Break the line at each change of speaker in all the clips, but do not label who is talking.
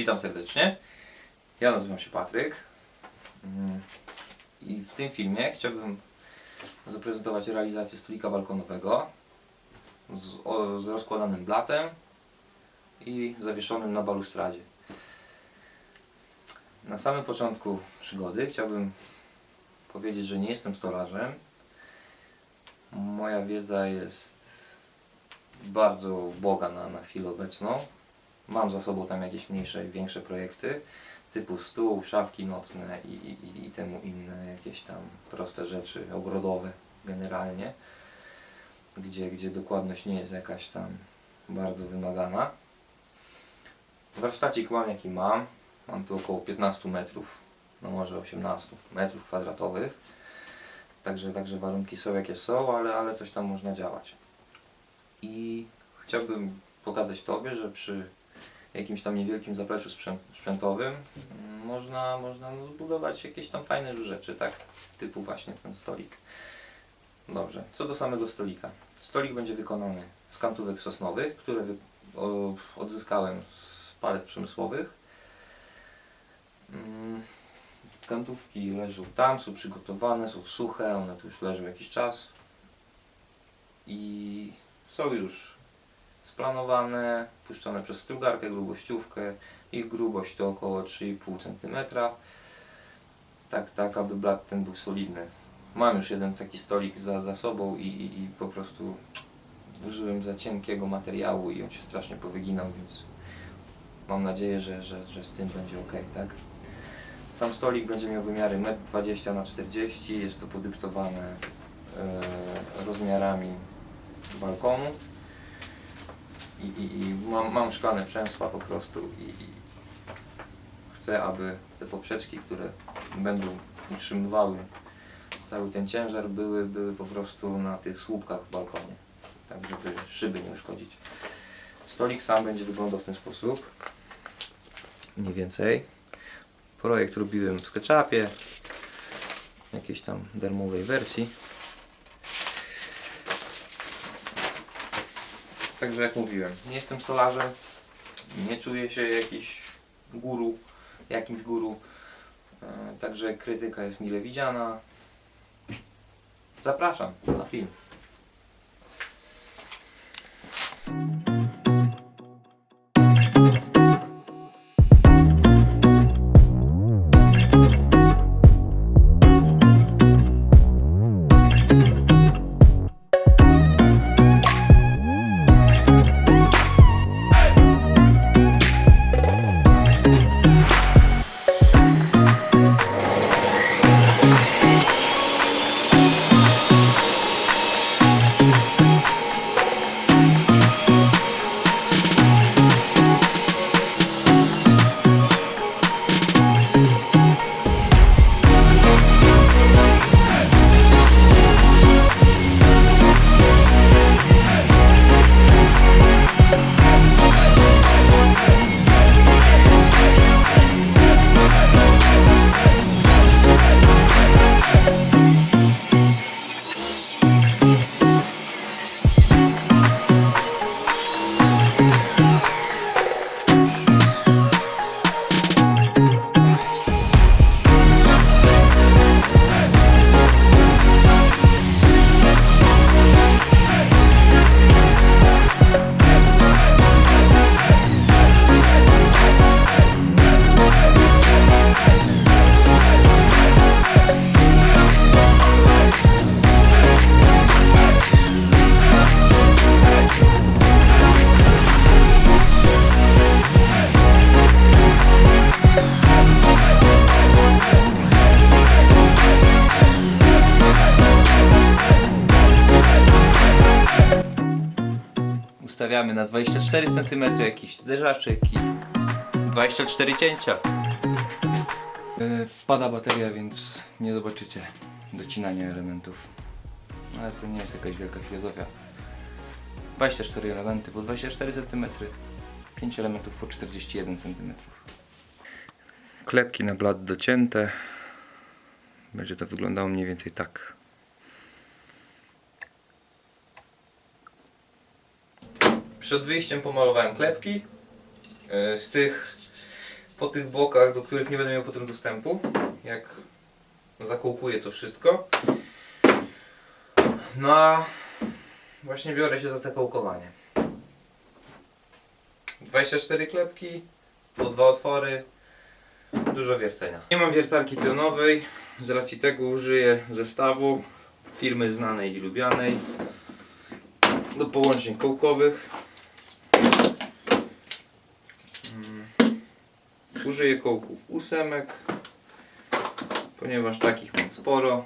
Witam serdecznie. Ja nazywam się Patryk. Mm, I w tym filmie chciałbym zaprezentować realizację stolika balkonowego z, o, z rozkładanym blatem i zawieszonym na balustradzie. Na samym początku przygody chciałbym powiedzieć, że nie jestem stolarzem. Moja wiedza jest bardzo uboga na, na chwilę obecną. Mam za sobą tam jakieś mniejsze i większe projekty typu stół, szafki nocne i, i, i temu inne jakieś tam proste rzeczy ogrodowe generalnie, gdzie, gdzie dokładność nie jest jakaś tam bardzo wymagana. Warsztacik mam jaki mam. Mam tu około 15 metrów, no może 18 metrów kwadratowych. Także, także warunki są jakie są, ale, ale coś tam można działać. I chciałbym pokazać Tobie, że przy jakimś tam niewielkim zapleczu sprzę- sprzętowym mm, można, można no, zbudować jakieś tam fajne rzeczy, tak? Typu właśnie ten stolik. Dobrze, co do samego stolika. Stolik będzie wykonany z kantówek sosnowych, które odzyskałem z palet przemysłowych. Mm, Kantówki leżą tam, są przygotowane, są suche, one tu już leżą jakiś czas i są już splanowane, puszczone przez strugarkę, grubościówkę. Ich grubość to około 3,5 cm. Tak, tak, aby blat ten był solidny. Mam już jeden taki stolik za, za sobą i, i, i po prostu użyłem za cienkiego materiału i on się strasznie powyginał, więc mam nadzieję, że, że, że z tym będzie ok, tak? Sam stolik będzie miał wymiary 1,20 na 40 jest to podyktowane e, rozmiarami balkonu i, i, i mam, mam szklane przęsła po prostu i, i chcę, aby te poprzeczki, które będą utrzymywały cały ten ciężar były, były po prostu na tych słupkach w balkonie, tak żeby szyby nie uszkodzić. Stolik sam będzie wyglądał w ten sposób, mniej więcej. Projekt robiłem w SketchUpie, jakiejś tam darmowej wersji. Także jak mówiłem, nie jestem stolarzem, nie czuję się jakiś guru, jakimś guru, e, także krytyka jest mile widziana. Zapraszam na film. Ustawiamy na 24 cm jakiś zderzaczek i 24 cięcia. E, Pada bateria, więc nie zobaczycie docinania elementów. Ale to nie jest jakaś wielka filozofia. 24 elementy po 24 cm, 5 elementów po 41 cm. Klepki na blat docięte. Będzie to wyglądało mniej więcej tak. Przed wyjściem pomalowałem klepki. E, Z tych po tych bokach, do których nie będę miał potem dostępu, jak zakołkuję to wszystko. No a właśnie biorę się za te kołkowanie. 24 klepki, po dwa otwory, dużo wiercenia. Nie mam wiertarki pionowej, z racji tego użyję zestawu firmy znanej i lubianej do połączeń kołkowych. Użyję kołków ósemek, ponieważ takich mam sporo.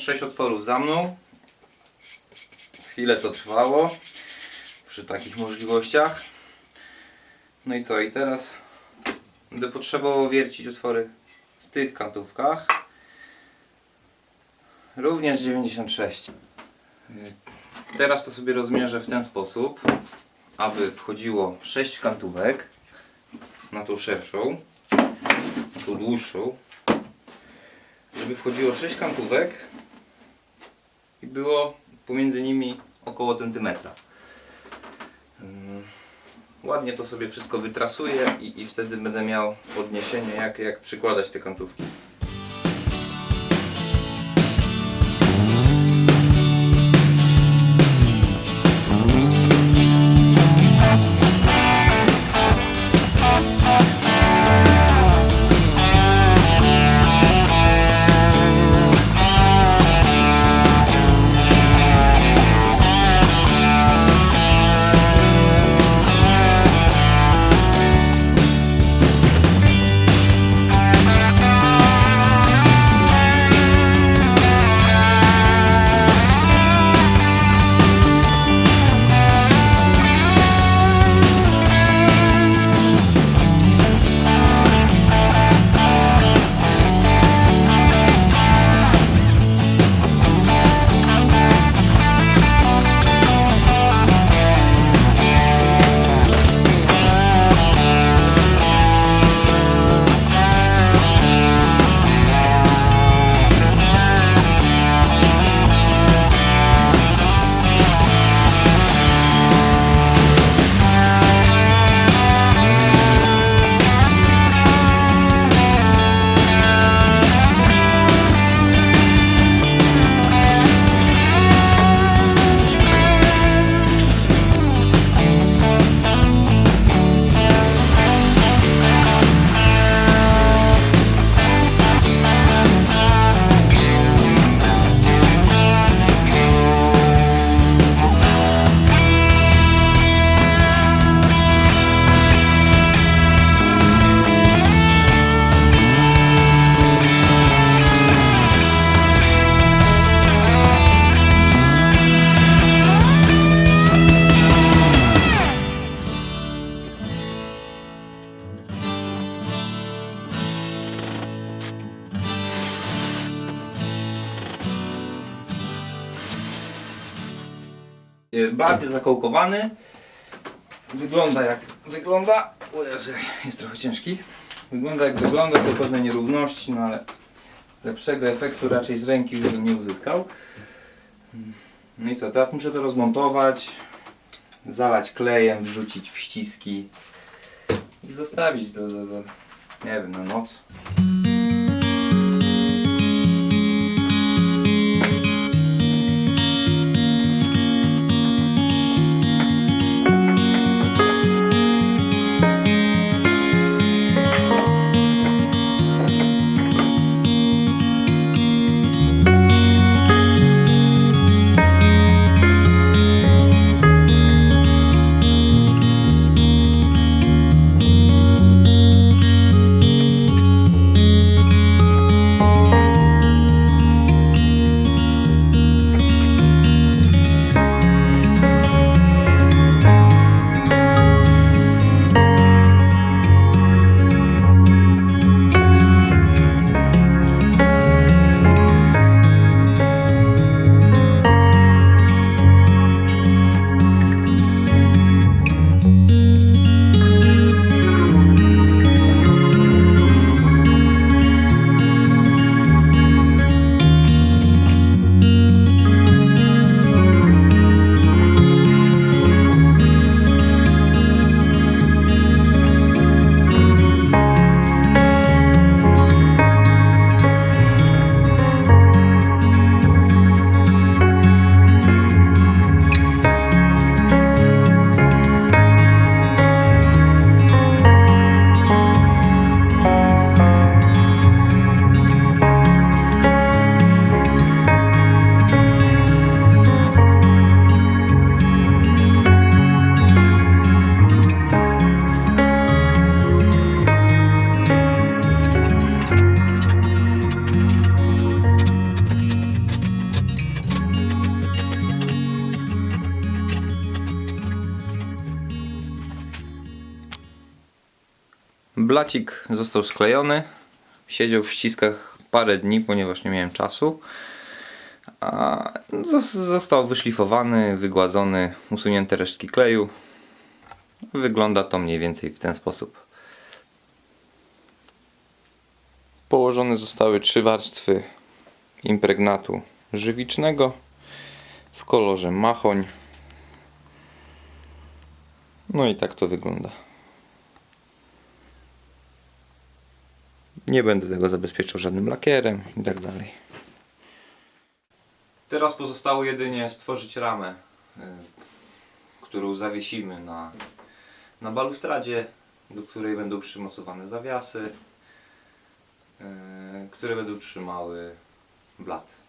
Dziewięćdziesiąt sześć otworów za mną. Chwilę to trwało przy takich możliwościach. No i co? I teraz będę potrzebował wiercić otwory w tych kantówkach. Również 96. Y, Teraz to sobie rozmierzę w ten sposób, aby wchodziło 6 kantówek na tą szerszą, na tą dłuższą. Żeby wchodziło 6 kantówek i było pomiędzy nimi około centymetra. Ym, Ładnie to sobie wszystko wytrasuję i, i wtedy będę miał podniesienie jak, jak przykładać te kantówki. Blat jest zakołkowany. Wygląda jak wygląda. O Jezu, jest trochę ciężki. Wygląda jak wygląda, co pewne nierówności, no ale lepszego efektu raczej z ręki już bym nie uzyskał. No i co, teraz muszę to rozmontować, zalać klejem, wrzucić w ściski i zostawić do, do, do nie wiem, na noc. Blacik został sklejony. Siedział w ściskach parę dni, ponieważ nie miałem czasu. A zos- został wyszlifowany, wygładzony, usunięte resztki kleju. Wygląda to mniej więcej w ten sposób. Położone zostały trzy warstwy impregnatu żywicznego w kolorze machoń. No i tak to wygląda. Nie będę tego zabezpieczał żadnym lakierem i tak dalej. Teraz pozostało jedynie stworzyć ramę, y, którą zawiesimy na, na balustradzie, do której będą przymocowane zawiasy, y, które będą trzymały blat.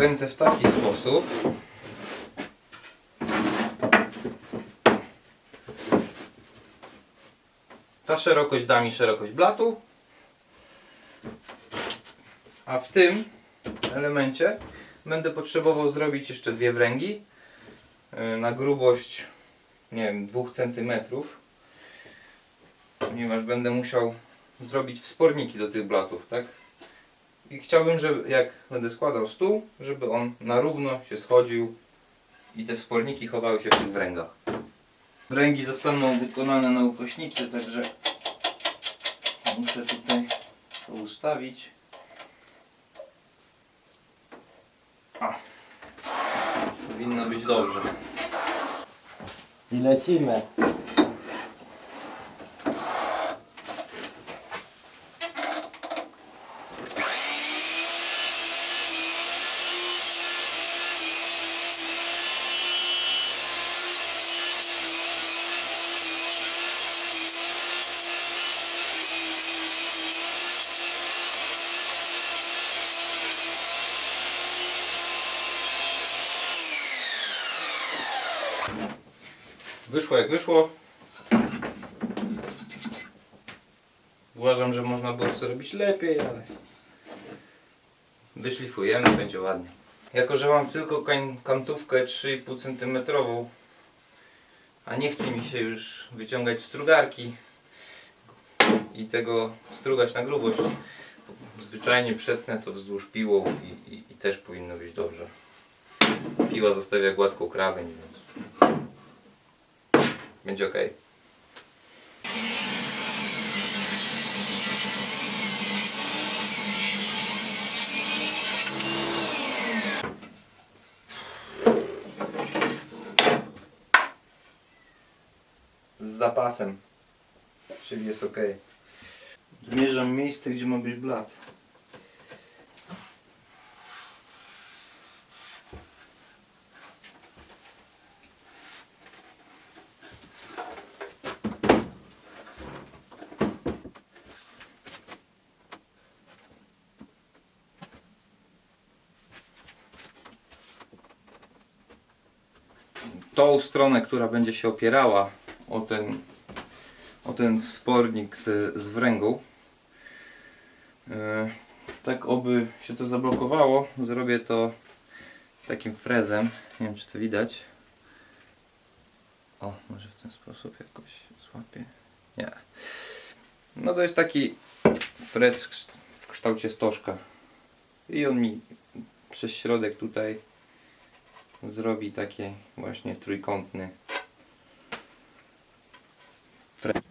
Skręcę w taki sposób. Ta szerokość da mi szerokość blatu. A w tym elemencie będę potrzebował zrobić jeszcze dwie wręgi yy, na grubość nie wiem 2 cm ponieważ będę musiał zrobić wsporniki do tych blatów, tak? I chciałbym, żeby jak będę składał stół, żeby on na równo się schodził i te wsporniki chowały się w tych wręgach. Wręgi zostaną wykonane na ukośnicy, także muszę tutaj to ustawić. A, powinno być dobrze.
I lecimy.
Wyszło jak wyszło. Uważam, że można było to zrobić lepiej, ale wyszlifujemy, będzie ładnie. Jako, że mam tylko kantówkę 3,5 cm, a nie chce mi się już wyciągać strugarki i tego strugać na grubość, zwyczajnie przetnę to wzdłuż piłą i, i, i też powinno być dobrze. Piła zostawia gładką krawędź, będzie ok. Z zapasem, czyli jest ok. Zmierzam miejsce, gdzie ma być blat. Tą stronę, która będzie się opierała o ten, o ten wspornik z, z wręgą. E, tak oby się to zablokowało, zrobię to takim frezem. Nie wiem czy to widać. O, może w ten sposób jakoś złapię. Nie. No to jest taki frez w kształcie stożka. I on mi przez środek tutaj zrobi takie właśnie trójkątny fre-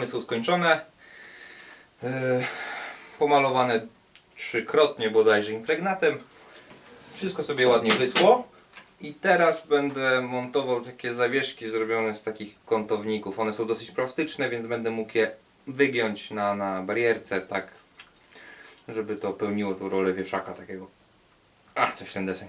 ramy są skończone. E, pomalowane trzykrotnie bodajże impregnatem. Wszystko sobie ładnie wyschło. I teraz będę montował takie zawieszki zrobione z takich kątowników. One są dosyć plastyczne, więc będę mógł je wygiąć na, na barierce, tak żeby to pełniło tą rolę wieszaka takiego. A, coś ten deseń.